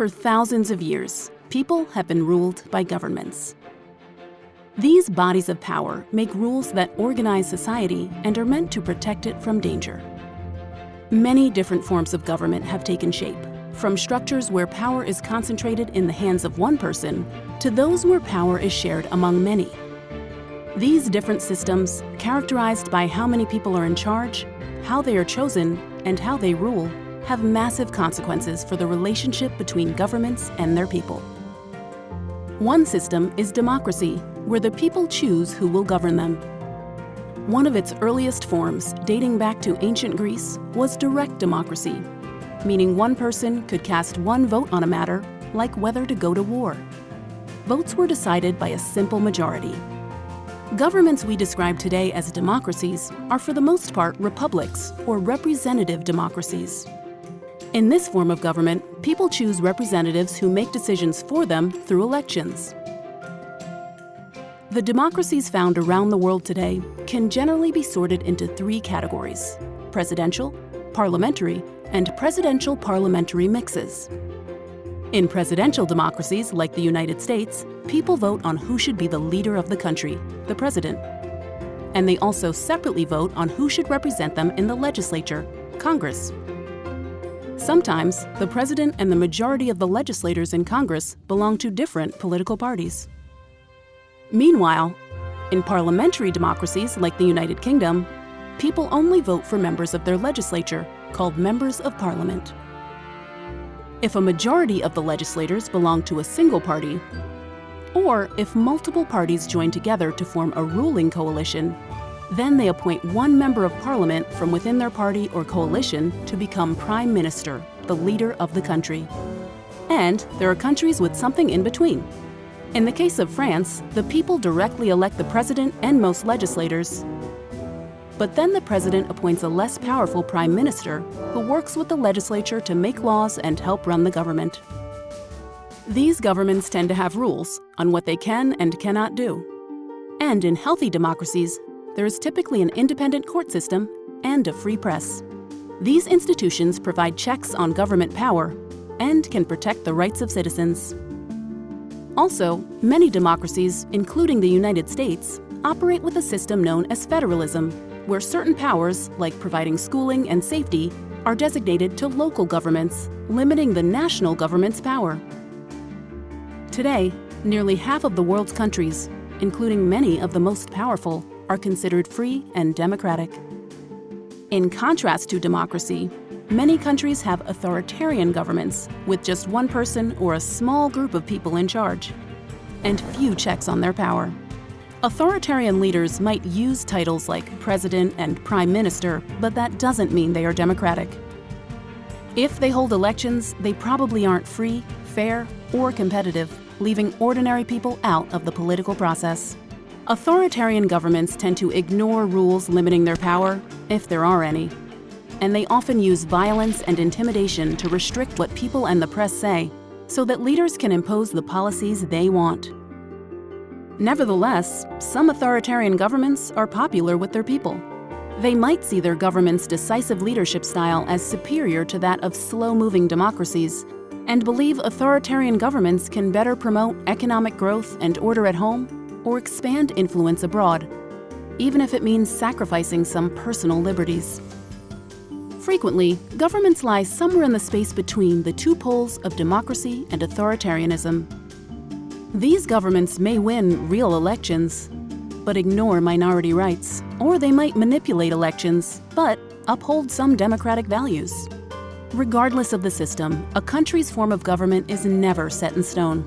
For thousands of years, people have been ruled by governments. These bodies of power make rules that organize society and are meant to protect it from danger. Many different forms of government have taken shape, from structures where power is concentrated in the hands of one person to those where power is shared among many. These different systems, characterized by how many people are in charge, how they are chosen, and how they rule, have massive consequences for the relationship between governments and their people. One system is democracy, where the people choose who will govern them. One of its earliest forms, dating back to ancient Greece, was direct democracy, meaning one person could cast one vote on a matter, like whether to go to war. Votes were decided by a simple majority. Governments we describe today as democracies are for the most part republics or representative democracies. In this form of government, people choose representatives who make decisions for them through elections. The democracies found around the world today can generally be sorted into three categories, presidential, parliamentary, and presidential parliamentary mixes. In presidential democracies like the United States, people vote on who should be the leader of the country, the president. And they also separately vote on who should represent them in the legislature, Congress. Sometimes, the president and the majority of the legislators in Congress belong to different political parties. Meanwhile, in parliamentary democracies like the United Kingdom, people only vote for members of their legislature, called members of parliament. If a majority of the legislators belong to a single party, or if multiple parties join together to form a ruling coalition, then they appoint one member of parliament from within their party or coalition to become prime minister, the leader of the country. And there are countries with something in between. In the case of France, the people directly elect the president and most legislators. But then the president appoints a less powerful prime minister who works with the legislature to make laws and help run the government. These governments tend to have rules on what they can and cannot do. And in healthy democracies, there is typically an independent court system and a free press. These institutions provide checks on government power and can protect the rights of citizens. Also, many democracies, including the United States, operate with a system known as federalism, where certain powers, like providing schooling and safety, are designated to local governments, limiting the national government's power. Today, nearly half of the world's countries, including many of the most powerful, are considered free and democratic. In contrast to democracy, many countries have authoritarian governments with just one person or a small group of people in charge, and few checks on their power. Authoritarian leaders might use titles like president and prime minister, but that doesn't mean they are democratic. If they hold elections, they probably aren't free, fair, or competitive, leaving ordinary people out of the political process. Authoritarian governments tend to ignore rules limiting their power, if there are any. And they often use violence and intimidation to restrict what people and the press say, so that leaders can impose the policies they want. Nevertheless, some authoritarian governments are popular with their people. They might see their government's decisive leadership style as superior to that of slow-moving democracies, and believe authoritarian governments can better promote economic growth and order at home or expand influence abroad, even if it means sacrificing some personal liberties. Frequently, governments lie somewhere in the space between the two poles of democracy and authoritarianism. These governments may win real elections, but ignore minority rights, or they might manipulate elections, but uphold some democratic values. Regardless of the system, a country's form of government is never set in stone.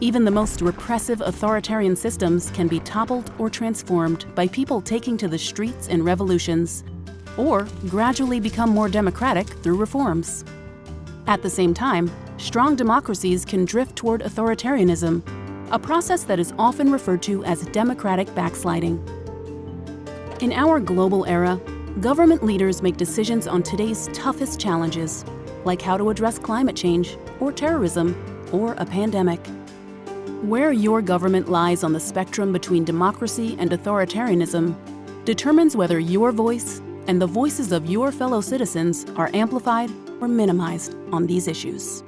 Even the most repressive authoritarian systems can be toppled or transformed by people taking to the streets in revolutions, or gradually become more democratic through reforms. At the same time, strong democracies can drift toward authoritarianism, a process that is often referred to as democratic backsliding. In our global era, government leaders make decisions on today's toughest challenges, like how to address climate change, or terrorism, or a pandemic. Where your government lies on the spectrum between democracy and authoritarianism determines whether your voice and the voices of your fellow citizens are amplified or minimized on these issues.